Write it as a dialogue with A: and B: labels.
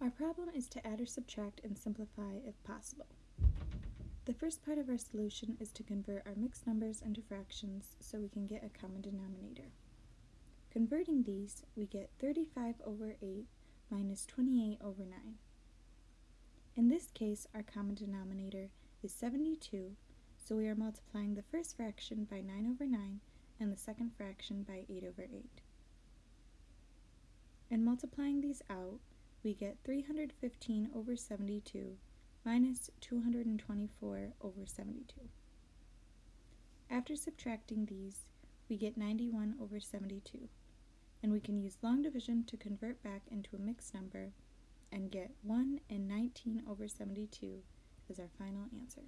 A: Our problem is to add or subtract and simplify if possible. The first part of our solution is to convert our mixed numbers into fractions so we can get a common denominator. Converting these, we get 35 over 8 minus 28 over 9. In this case, our common denominator is 72, so we are multiplying the first fraction by 9 over 9 and the second fraction by 8 over 8. And multiplying these out, we get 315 over 72 minus 224 over 72. After subtracting these, we get 91 over 72, and we can use long division to convert back into a mixed number and get 1 and 19 over 72 as our final answer.